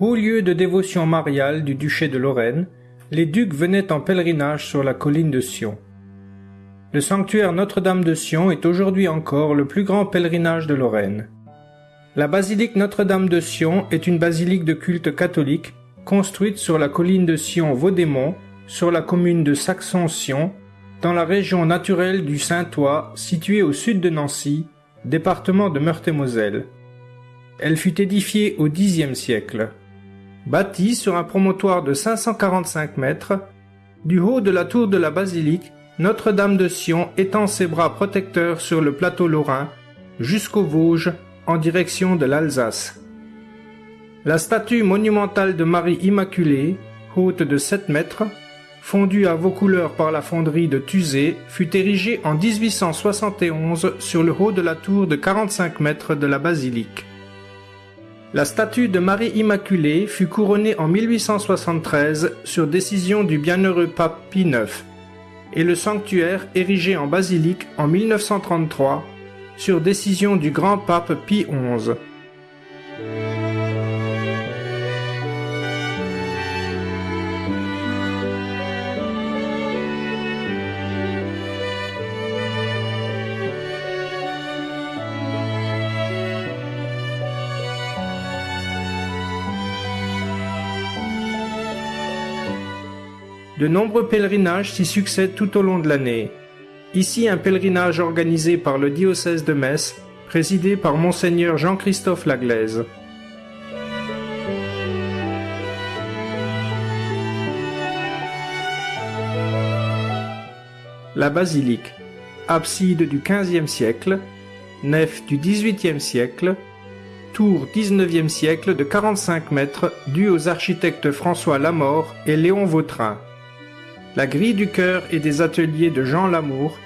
Haut lieu de dévotion mariale du duché de Lorraine, les ducs venaient en pèlerinage sur la colline de Sion. Le sanctuaire Notre-Dame de Sion est aujourd'hui encore le plus grand pèlerinage de Lorraine. La basilique Notre-Dame de Sion est une basilique de culte catholique construite sur la colline de Sion-Vaudémont, sur la commune de Saxon-Sion, dans la région naturelle du Saint-Ois, située au sud de Nancy, département de Meurthe-et-Moselle. Elle fut édifiée au Xe siècle. Bâtie sur un promontoire de 545 mètres, du haut de la tour de la basilique, Notre-Dame de Sion étend ses bras protecteurs sur le plateau lorrain jusqu'aux Vosges en direction de l'Alsace. La statue monumentale de Marie Immaculée, haute de 7 mètres, fondue à vos couleurs par la fonderie de Tuzé, fut érigée en 1871 sur le haut de la tour de 45 mètres de la basilique. La statue de Marie Immaculée fut couronnée en 1873 sur décision du bienheureux pape Pie IX et le sanctuaire érigé en basilique en 1933 sur décision du grand pape Pie XI. De nombreux pèlerinages s'y succèdent tout au long de l'année. Ici un pèlerinage organisé par le diocèse de Metz, présidé par monseigneur Jean-Christophe Laglaise. La basilique, abside du XVe siècle, nef du XVIIIe siècle, tour XIXe siècle de 45 mètres due aux architectes François Lamort et Léon Vautrin la grille du chœur et des ateliers de Jean Lamour,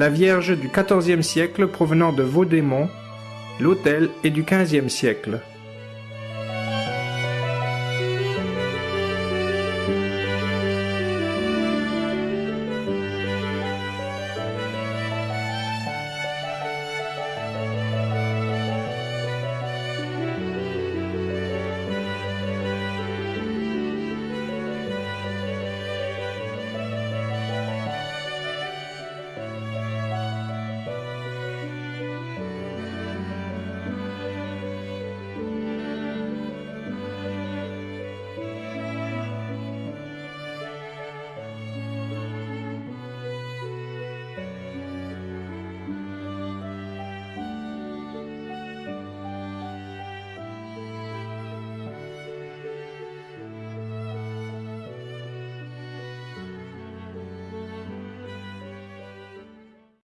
la Vierge du XIVe siècle provenant de Vaudémont, l'autel est du XVe siècle.